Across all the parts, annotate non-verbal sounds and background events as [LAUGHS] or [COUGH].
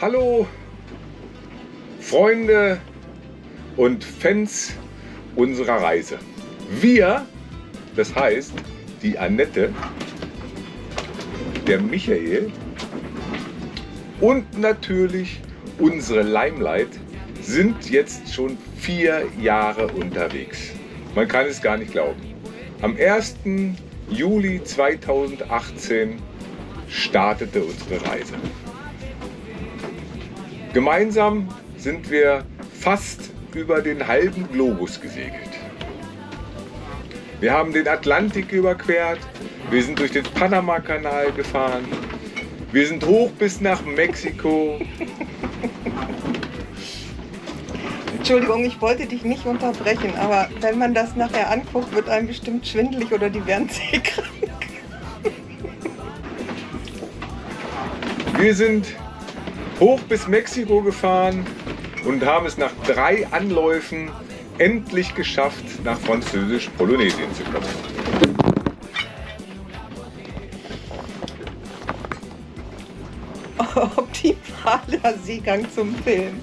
Hallo Freunde und Fans unserer Reise. Wir, das heißt die Annette, der Michael und natürlich unsere Limelight sind jetzt schon vier Jahre unterwegs. Man kann es gar nicht glauben. Am 1. Juli 2018 startete unsere Reise. Gemeinsam sind wir fast über den halben Globus gesegelt. Wir haben den Atlantik überquert, wir sind durch den Panama-Kanal gefahren, wir sind hoch bis nach Mexiko. Entschuldigung, ich wollte dich nicht unterbrechen, aber wenn man das nachher anguckt, wird einem bestimmt schwindelig oder die werden seekrank. Wir sind hoch bis Mexiko gefahren und haben es nach drei Anläufen endlich geschafft, nach Französisch-Polynesien zu kommen. [LAUGHS] Optimaler Seegang zum Film.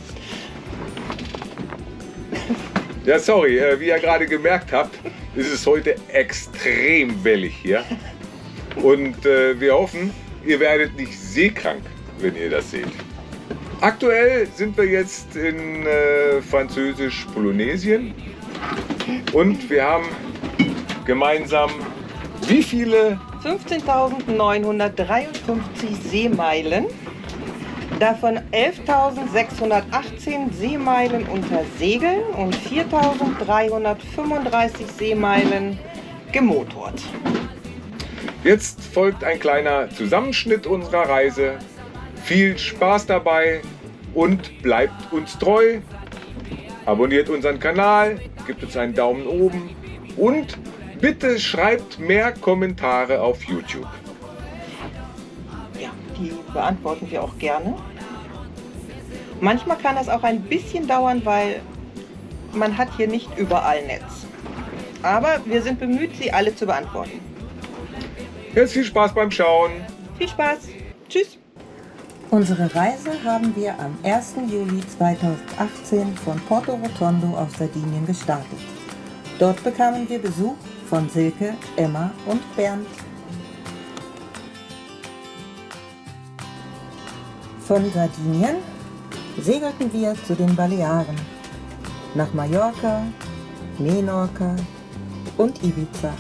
Ja, sorry, äh, wie ihr gerade gemerkt habt, ist es heute extrem wellig hier. [LAUGHS] Und äh, wir hoffen, ihr werdet nicht seekrank, wenn ihr das seht. Aktuell sind wir jetzt in äh, Französisch-Polynesien und wir haben gemeinsam wie viele? 15.953 Seemeilen, davon 11.618 Seemeilen unter Segeln und 4.335 Seemeilen gemotort. Jetzt folgt ein kleiner Zusammenschnitt unserer Reise viel Spaß dabei und bleibt uns treu. Abonniert unseren Kanal, gibt uns einen Daumen oben und bitte schreibt mehr Kommentare auf YouTube. Ja, die beantworten wir auch gerne. Manchmal kann das auch ein bisschen dauern, weil man hat hier nicht überall Netz. Aber wir sind bemüht, sie alle zu beantworten. Jetzt viel Spaß beim Schauen. Viel Spaß. Tschüss. Unsere Reise haben wir am 1. Juli 2018 von Porto Rotondo auf Sardinien gestartet. Dort bekamen wir Besuch von Silke, Emma und Bernd. Von Sardinien segelten wir zu den Balearen, nach Mallorca, Menorca und Ibiza.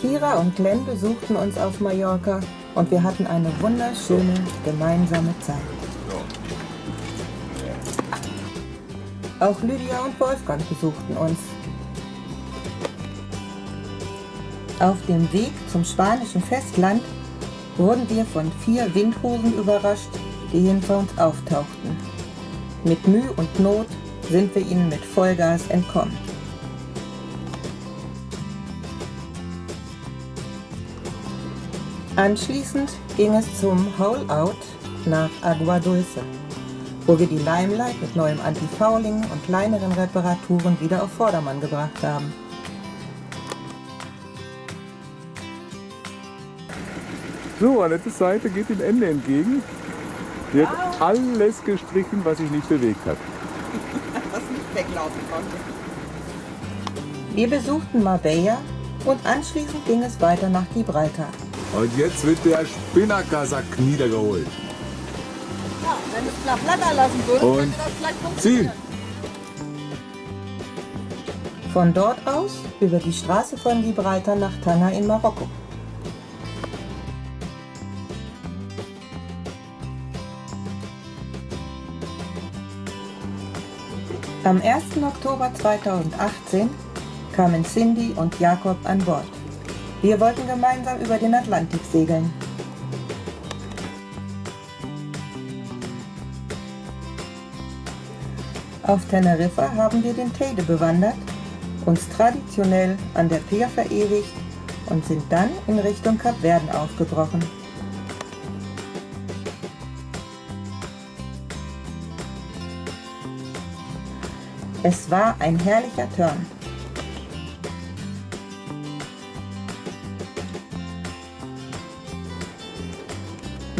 Kira und Glenn besuchten uns auf Mallorca und wir hatten eine wunderschöne gemeinsame Zeit. Auch Lydia und Wolfgang besuchten uns. Auf dem Weg zum spanischen Festland wurden wir von vier Windhosen überrascht, die hinter uns auftauchten. Mit Mühe und Not sind wir ihnen mit Vollgas entkommen. Anschließend ging es zum Hole-Out nach Agua Dulce, wo wir die Limelight mit neuem Anti-Fouling und kleineren Reparaturen wieder auf Vordermann gebracht haben. So, Annettes Seite geht dem Ende entgegen. Sie hat alles gestrichen, was sich nicht bewegt hat. [LAUGHS] Was nicht weglaufen konnte. Wir besuchten Marbella und anschließend ging es weiter nach Gibraltar. Und jetzt wird der Spinnakersack niedergeholt. Ja, wenn es flach flatter lassen würde, Und könnte das vielleicht funktionieren. Von dort aus über die Straße von Gibraltar nach Tanga in Marokko. Am 1. Oktober 2018 kamen Cindy und Jakob an Bord. Wir wollten gemeinsam über den Atlantik segeln. Auf Teneriffa haben wir den Teide bewandert, uns traditionell an der Pier verewigt und sind dann in Richtung Kapverden aufgebrochen. Es war ein herrlicher Turn.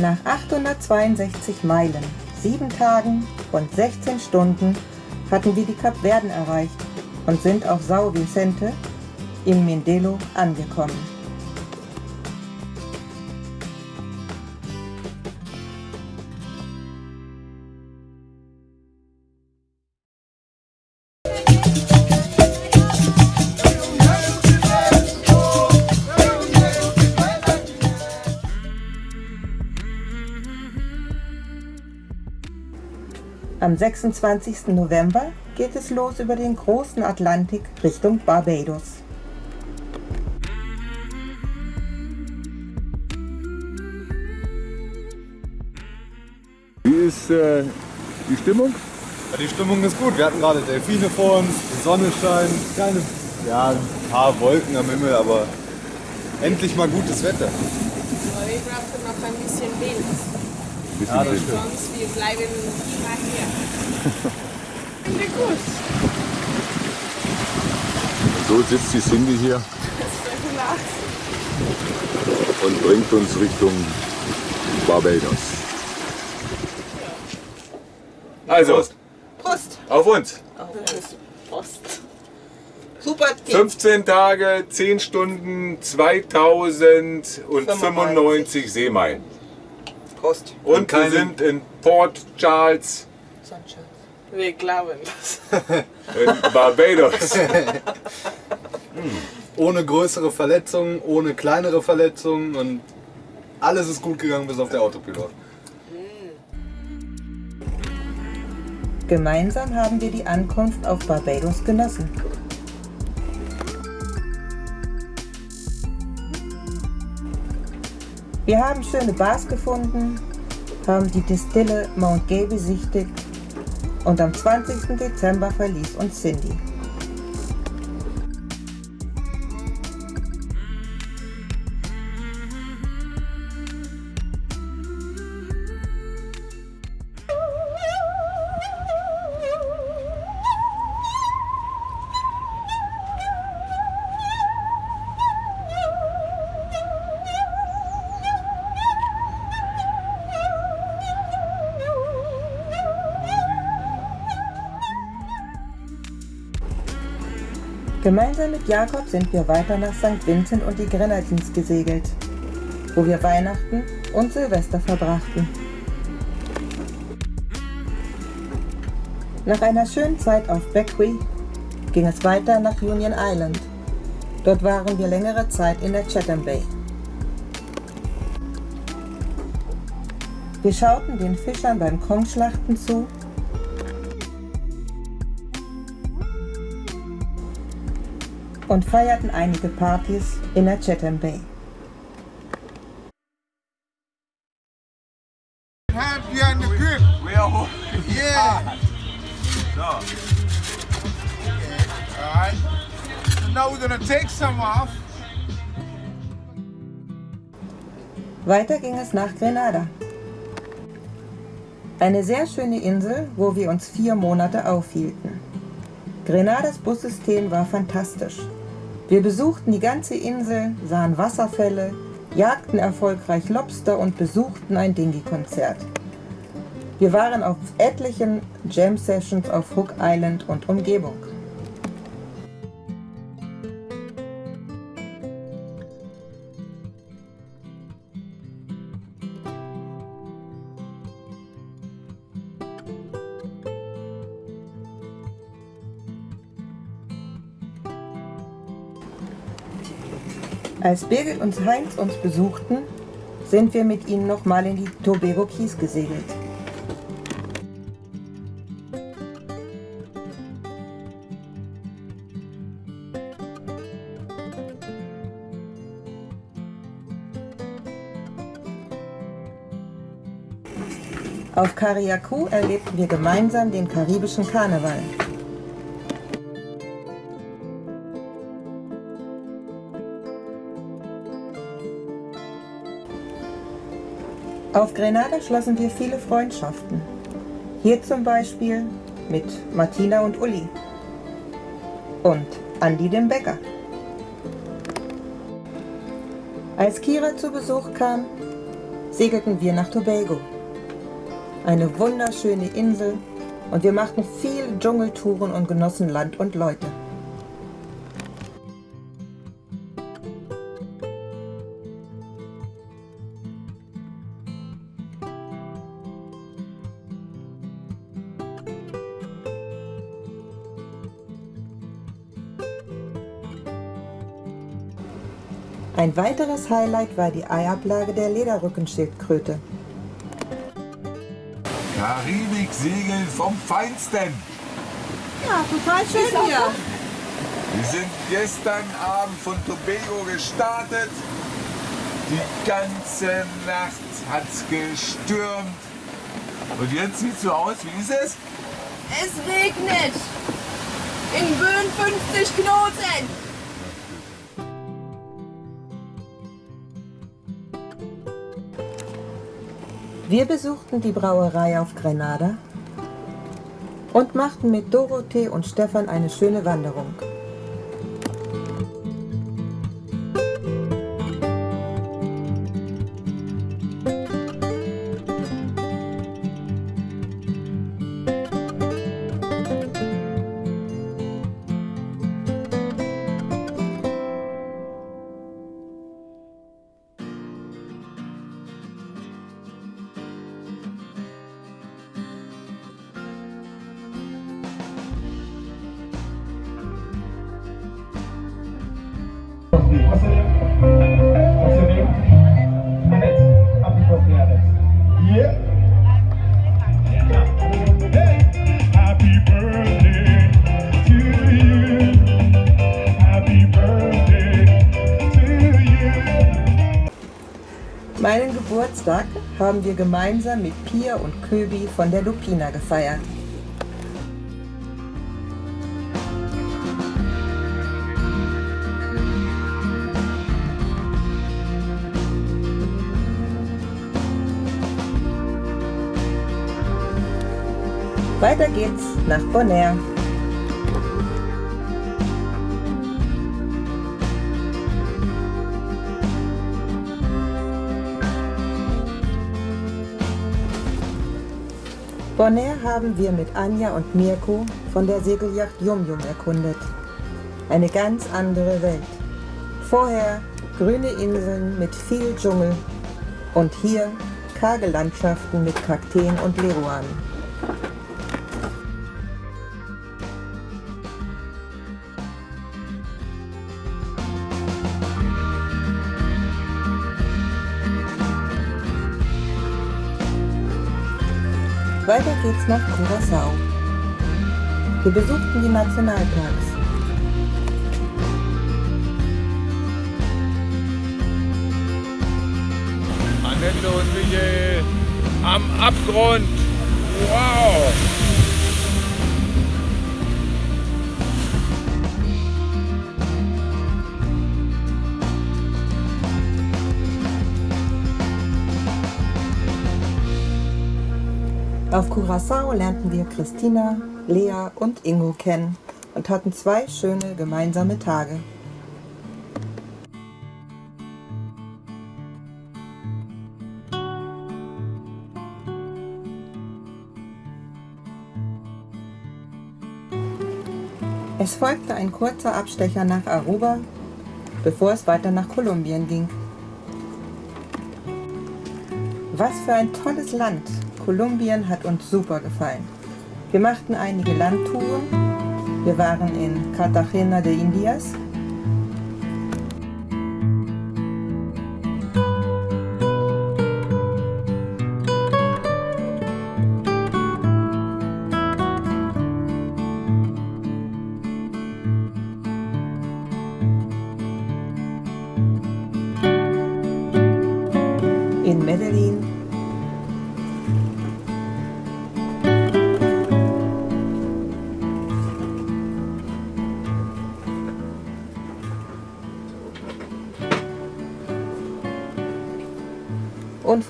Nach 862 Meilen, 7 Tagen und 16 Stunden hatten wir die Kapverden erreicht und sind auf Sao Vicente im Mindelo angekommen. Am 26. November geht es los über den großen Atlantik Richtung Barbados. Wie ist äh, die Stimmung? Ja, die Stimmung ist gut. Wir hatten gerade Delfine vor uns, die Sonne scheint, kleine, ja, ein paar Wolken am Himmel, aber endlich mal gutes Wetter. Aber wir brauchen noch ein bisschen Wind. Bisschen Ja, stimmt. Sonst wir bleiben immer hier. [LAUGHS] Finde gut. So sitzt die Cindy hier Das ist relax. und bringt uns Richtung Barbados. Also, Prost. Prost! auf uns. Prost! Super Team. 15 Tage, 10 Stunden, 2095 Seemeilen. Prost. Und wir keine- sind in Port Charles Wir glauben das. [LAUGHS] in Barbados. Ohne größere Verletzungen, ohne kleinere Verletzungen und alles ist gut gegangen bis auf der Autopilot. Gemeinsam haben wir die Ankunft auf Barbados genossen. Wir haben schöne Bars gefunden, haben die Distille Mount Gay besichtigt und am 20. Dezember verließ uns Cindy. Gemeinsam mit Jakob sind wir weiter nach St. Vincent und die Grenadines gesegelt, wo wir Weihnachten und Silvester verbrachten. Nach einer schönen Zeit auf Bequia ging es weiter nach Union Island. Dort waren wir längere Zeit in der Chatham Bay. Wir schauten den Fischern beim Kongschlachten zu und feierten einige Partys in der Chatham Bay. You on the grip? Yeah. Okay, all right. So now we're gonna take some off. Weiter ging es nach Grenada. Eine sehr schöne Insel, wo wir uns vier Monate aufhielten. Grenadas Bussystem war fantastisch. Wir besuchten die ganze Insel, sahen Wasserfälle, jagten erfolgreich Lobster und besuchten ein Dingy-Konzert. Wir waren auf etlichen Jam-Sessions auf Hook Island und Umgebung. Als Birgit und Heinz uns besuchten, sind wir mit ihnen nochmal in die Tobago Keys gesegelt. Auf Kariakou erlebten wir gemeinsam den karibischen Karneval. Auf Grenada schlossen wir viele Freundschaften. Hier zum Beispiel mit Martina und Uli und Andi dem Bäcker. Als Kira zu Besuch kam, segelten wir nach Tobago. Eine wunderschöne Insel und wir machten viel Dschungeltouren und genossen Land und Leute. Ein weiteres Highlight war die Eiablage der Lederrückenschildkröte. Karibik-Segeln vom Feinsten. Ja, total schön hier. Wir sind gestern Abend von Tobago gestartet. Die ganze Nacht hat's gestürmt. Und jetzt sieht's so aus, wie ist es? Es regnet. In Böen 50 Knoten. Wir besuchten die Brauerei auf Grenada und machten mit Dorothee und Stefan eine schöne Wanderung. Geburtstag haben wir gemeinsam mit Pia und Köbi von der Lupina gefeiert. Weiter geht's nach Bonaire. Bonaire haben wir mit Anja und Mirko von der Segelyacht Yum Yum erkundet. Eine ganz andere Welt. Vorher grüne Inseln mit viel Dschungel und hier karge Landschaften mit Kakteen und Leruanen. Geht's nach Curaçao. Wir besuchten die Nationalparks. Annette und Michael am Abgrund. Wow! Auf Curaçao lernten wir Christina, Lea und Ingo kennen und hatten zwei schöne gemeinsame Tage. Es folgte ein kurzer Abstecher nach Aruba, bevor es weiter nach Kolumbien ging. Was für ein tolles Land! Kolumbien hat uns super gefallen. Wir machten einige Landtouren. Wir waren in Cartagena de Indias.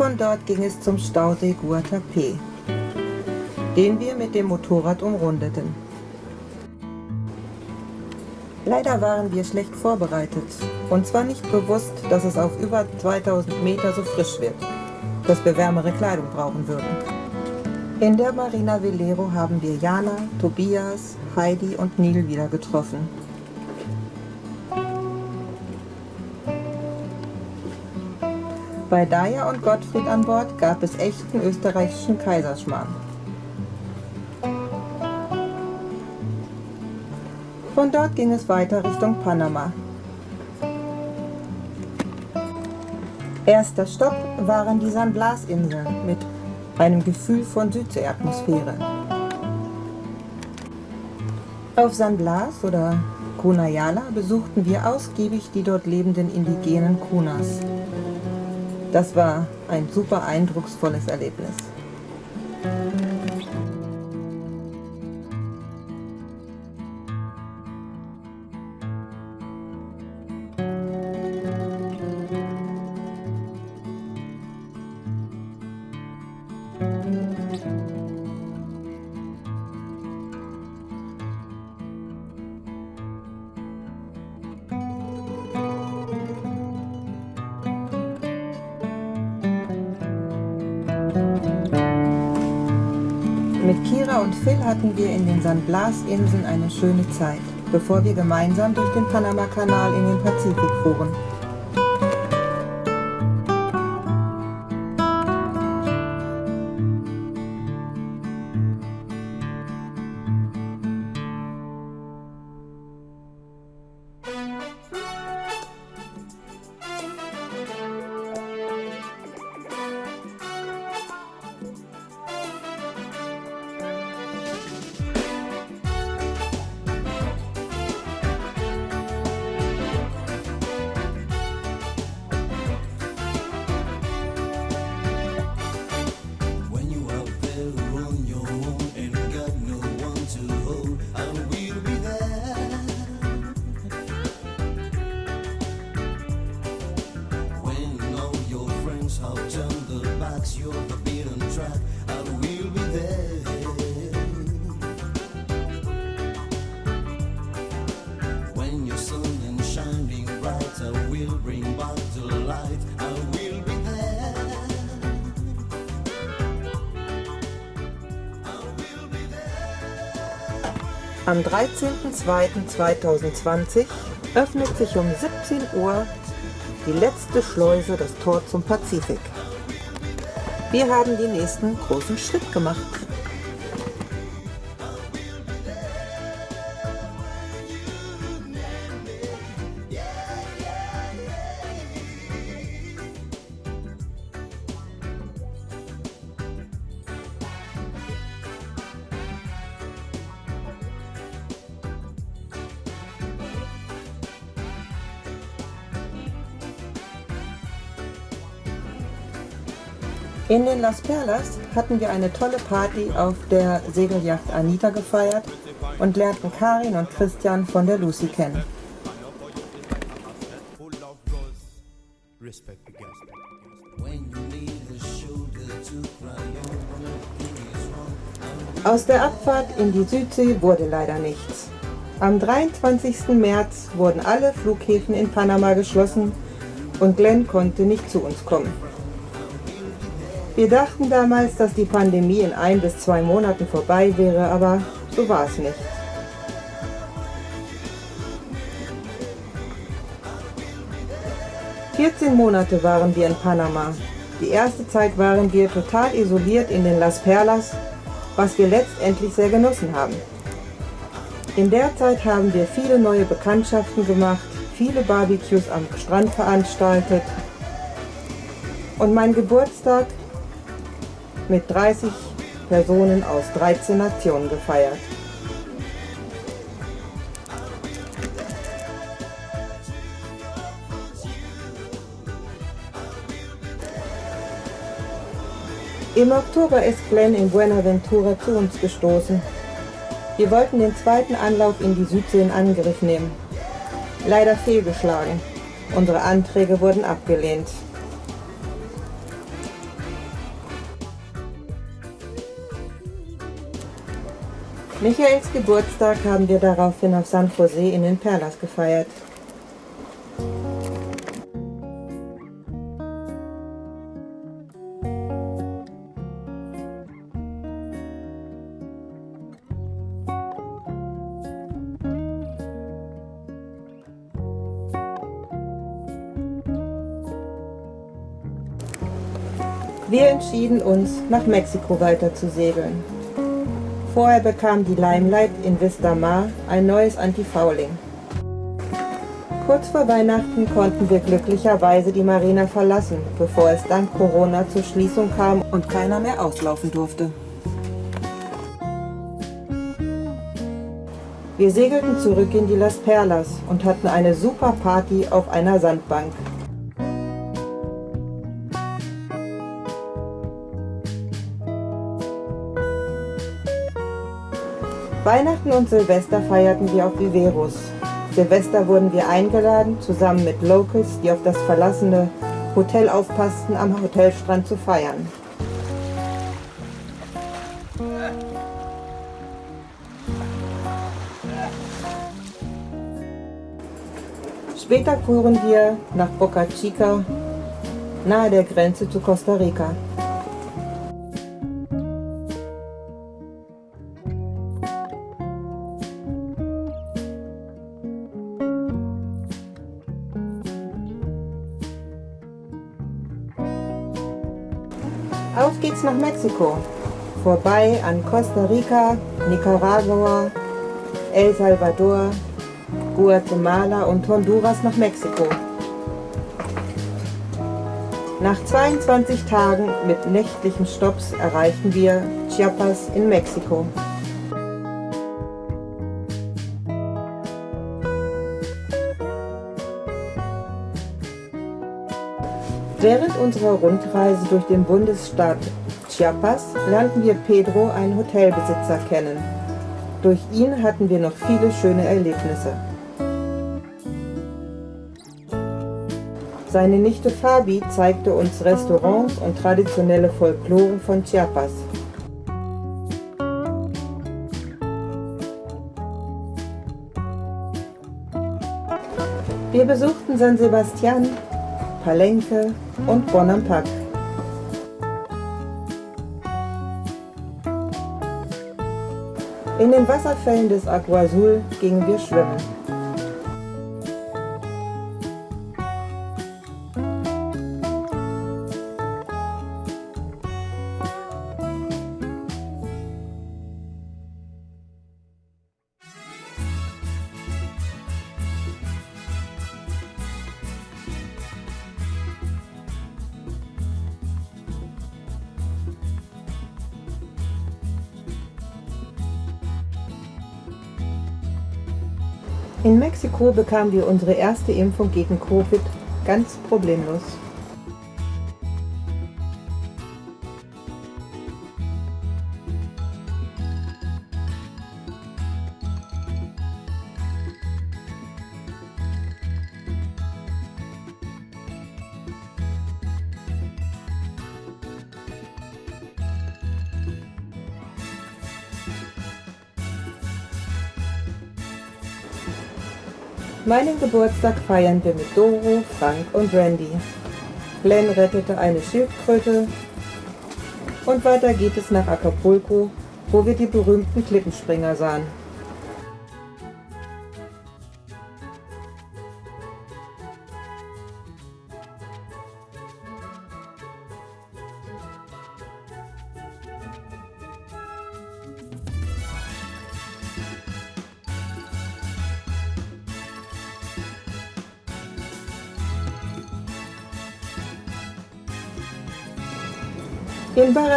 Von dort ging es zum Stausee Guatapé, den wir mit dem Motorrad umrundeten. Leider waren wir schlecht vorbereitet. Uns war nicht bewusst, dass es auf über 2000 Meter so frisch wird. dass wir wärmere Kleidung brauchen würden. In der Marina Velero haben wir Jana, Tobias, Heidi und Neil wieder getroffen. Bei Daya und Gottfried an Bord gab es echten österreichischen Kaiserschmarrn. Von dort ging es weiter Richtung Panama. Erster Stopp waren die San Blas-Inseln mit einem Gefühl von Südseeatmosphäre. Auf San Blas oder Kunayala besuchten wir ausgiebig die dort lebenden indigenen Kunas. Das war ein super eindrucksvolles Erlebnis. Blas-Inseln eine schöne Zeit, bevor wir gemeinsam durch den Panama-Kanal in den Pazifik fuhren. Am 13.02.2020 öffnet sich um 17 Uhr die letzte Schleuse, das Tor zum Pazifik. Wir haben den nächsten großen Schritt gemacht. In den Las Perlas hatten wir eine tolle Party auf der Segelyacht Anita gefeiert und lernten Karin und Christian von der Lucy kennen. Aus der Abfahrt in die Südsee wurde leider nichts. Am 23. März wurden alle Flughäfen in Panama geschlossen und Glenn konnte nicht zu uns kommen. Wir dachten damals, dass die Pandemie in ein bis zwei Monaten vorbei wäre, aber so war es nicht. Vierzehn Monate waren wir in Panama. Die erste Zeit waren wir total isoliert in den Las Perlas, was wir letztendlich sehr genossen haben. In der Zeit haben wir viele neue Bekanntschaften gemacht, viele Barbecues am Strand veranstaltet und mein Geburtstag mit 30 Personen aus 13 Nationen gefeiert. Im Oktober ist Glenn in Buenaventura zu uns gestoßen. Wir wollten den zweiten Anlauf in die Südsee in Angriff nehmen. Leider fehlgeschlagen. Unsere Anträge wurden abgelehnt. Michaels Geburtstag haben wir daraufhin auf San Jose in den Perlas gefeiert. Wir entschieden uns, nach Mexiko weiter zu segeln. Vorher bekam die Limelight in Vista Mar ein neues Anti-Fouling. Kurz vor Weihnachten konnten wir glücklicherweise die Marina verlassen, bevor es dank Corona zur Schließung kam und keiner mehr auslaufen durfte. Wir segelten zurück in die Las Perlas und hatten eine super Party auf einer Sandbank. Weihnachten und Silvester feierten wir auf Viveros. Silvester wurden wir eingeladen, zusammen mit Locals, die auf das verlassene Hotel aufpassten, am Hotelstrand zu feiern. Später fuhren wir nach Boca Chica, nahe der Grenze zu Costa Rica. Mexiko. Vorbei an Costa Rica, Nicaragua, El Salvador, Guatemala und Honduras nach Mexiko. Nach 22 Tagen mit nächtlichen Stopps erreichten wir Chiapas in Mexiko. Während unserer Rundreise durch den Bundesstaat Chiapas lernten wir Pedro, einen Hotelbesitzer, kennen. Durch ihn hatten wir noch viele schöne Erlebnisse. Seine Nichte Fabi zeigte uns Restaurants und traditionelle Folklore von Chiapas. Wir besuchten San Sebastian, Palenque und Bonampak. In den Wasserfällen des Agua Azul gingen wir schwimmen. In Mexiko bekamen wir unsere erste Impfung gegen Covid ganz problemlos. Meinen Geburtstag feiern wir mit Doro, Frank und Randy. Glenn rettete eine Schildkröte und weiter geht es nach Acapulco, wo wir die berühmten Klippenspringer sahen.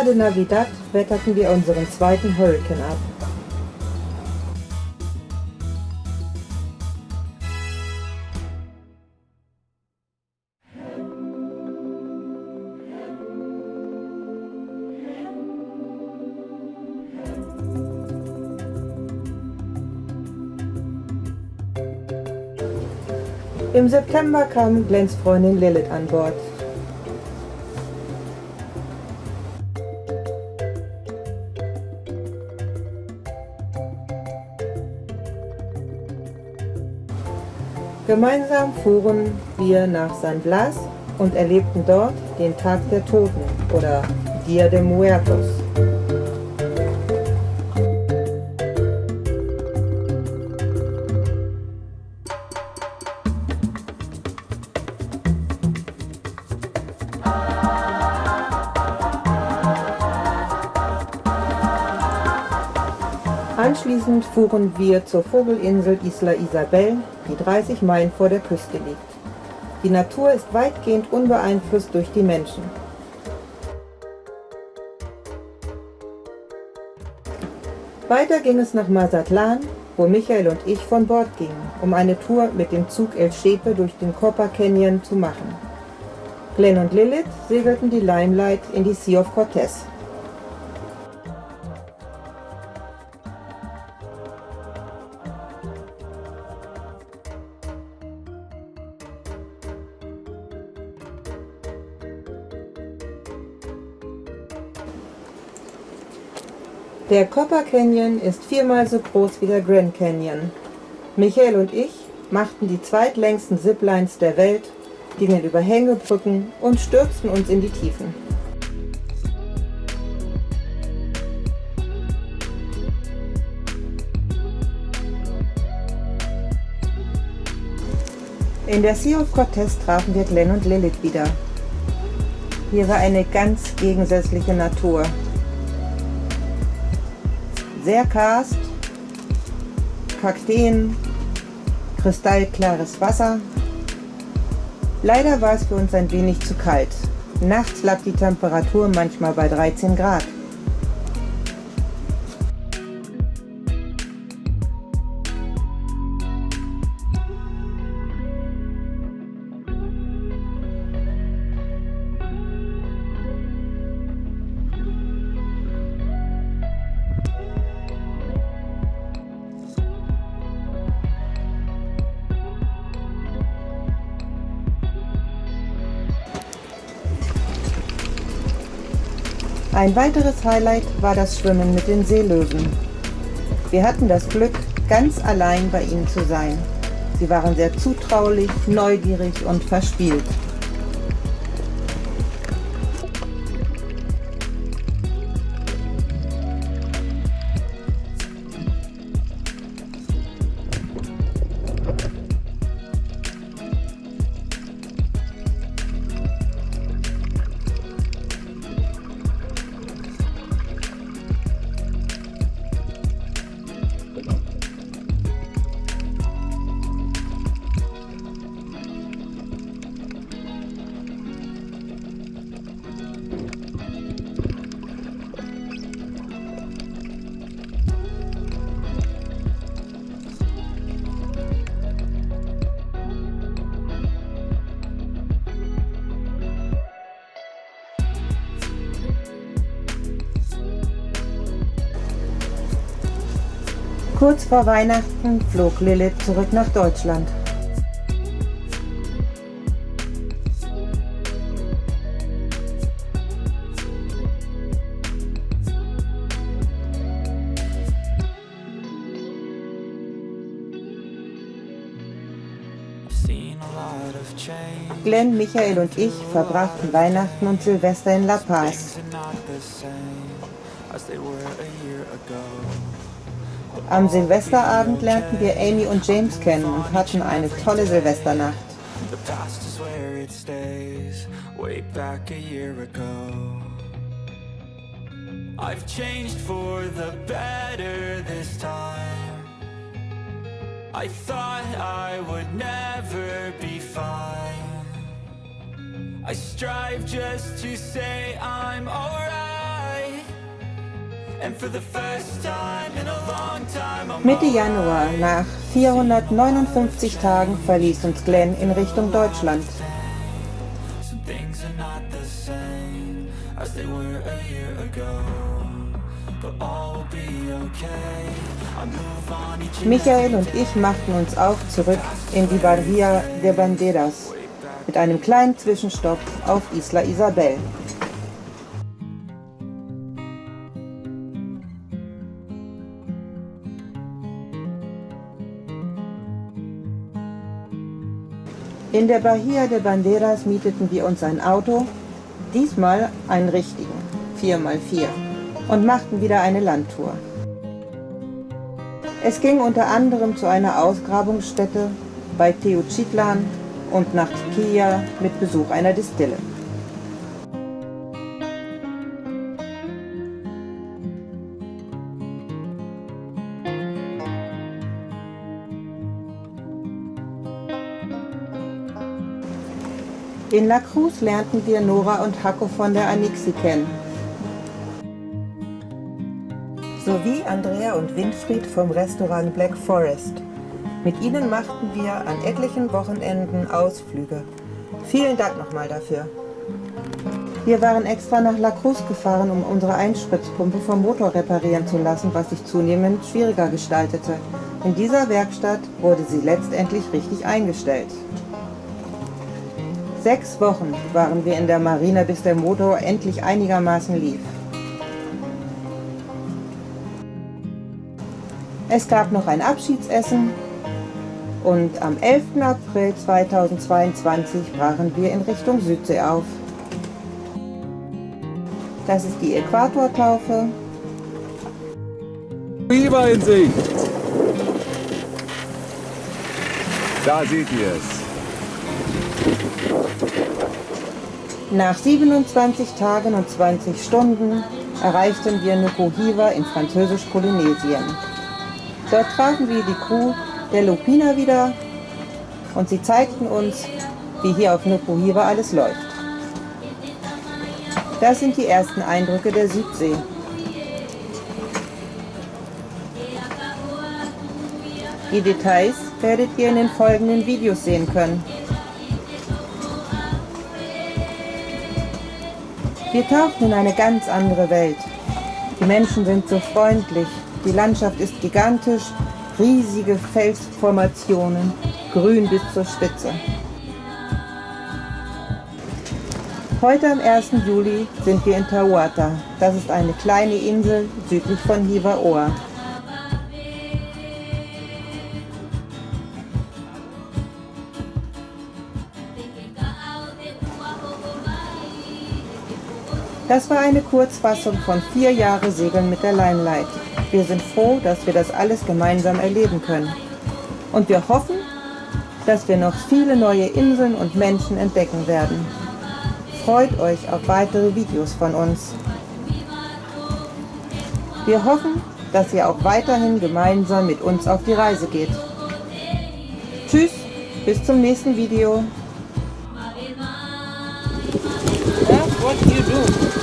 Barra de Navidad wetterten wir unseren zweiten Hurricane ab. Im September kam Glens Freundin Lilith an Bord. Gemeinsam fuhren wir nach San Blas und erlebten dort den Tag der Toten oder Dia de Muertos. Anschließend fuhren wir zur Vogelinsel Isla Isabel, die 30 Meilen vor der Küste liegt. Die Natur ist weitgehend unbeeinflusst durch die Menschen. Weiter ging es nach Mazatlan, wo Michael und ich von Bord gingen, um eine Tour mit dem Zug El Shepe durch den Copper Canyon zu machen. Glenn und Lilith segelten die Limelight in die Sea of Cortez. Der Copper Canyon ist viermal so groß wie der Grand Canyon. Michael und ich machten die zweitlängsten Ziplines der Welt, gingen über Hängebrücken und stürzten uns in die Tiefen. In der Sea of Cortez trafen wir Glenn und Lilith wieder. Hier war eine ganz gegensätzliche Natur. Sehr karst, Kakteen, kristallklares Wasser. Leider war es für uns ein wenig zu kalt. Nachts lag die Temperatur manchmal bei 13 Grad. Ein weiteres Highlight war das Schwimmen mit den Seelöwen. Wir hatten das Glück, ganz allein bei ihnen zu sein. Sie waren sehr zutraulich, neugierig und verspielt. Kurz vor Weihnachten flog Lilith zurück nach Deutschland. Glenn, Michael und ich verbrachten Weihnachten und Silvester in La Paz. Am Silvesterabend lernten wir Amy und James kennen und hatten eine tolle Silvesternacht. The past is where it stays, way back a year ago. I've changed for the better this time. I thought I would never be fine. I strive just to say I'm alright. Mitte Januar, nach 459 Tagen, verließ uns Glenn in Richtung Deutschland. Michael und ich machten uns auf zurück in die Bahia de Banderas mit einem kleinen Zwischenstopp auf Isla Isabel. In der Bahia de Banderas mieteten wir uns ein Auto, diesmal einen richtigen, 4x4, und machten wieder eine Landtour. Es ging unter anderem zu einer Ausgrabungsstätte bei Teochitlan und nach Tiquilla mit Besuch einer Distille. In La Cruz lernten wir Nora und Hacko von der Anixi kennen. Sowie Andrea und Winfried vom Restaurant Black Forest. Mit ihnen machten wir an etlichen Wochenenden Ausflüge. Vielen Dank nochmal dafür. Wir waren extra nach La Cruz gefahren, um unsere Einspritzpumpe vom Motor reparieren zu lassen, was sich zunehmend schwieriger gestaltete. In dieser Werkstatt wurde sie letztendlich richtig eingestellt. Sechs Wochen waren wir in der Marine, bis der Motor endlich einigermaßen lief. Es gab noch ein Abschiedsessen und am 11. April 2022 brachen wir in Richtung Südsee auf. Das ist die Äquatortaufe. Biber in Sicht. Da seht ihr es. Nach 27 Tagen und 20 Stunden erreichten wir Nukuhiva in Französisch-Polynesien. Dort trafen wir die Crew der Lupina wieder und sie zeigten uns, wie hier auf Nukuhiva alles läuft. Das sind die ersten Eindrücke der Südsee. Die Details werdet ihr in den folgenden Videos sehen können. Wir tauchen in eine ganz andere Welt. Die Menschen sind so freundlich, die Landschaft ist gigantisch, riesige Felsformationen, grün bis zur Spitze. Heute am 1. Juli sind wir in Tawata. Das ist eine kleine Insel südlich von Hivaoa. Das war eine Kurzfassung von vier Jahre Segeln mit der Limelight. Wir sind froh, dass wir das alles gemeinsam erleben können. Und wir hoffen, dass wir noch viele neue Inseln und Menschen entdecken werden. Freut euch auf weitere Videos von uns. Wir hoffen, dass ihr auch weiterhin gemeinsam mit uns auf die Reise geht. Tschüss, bis zum nächsten Video. That's what you do.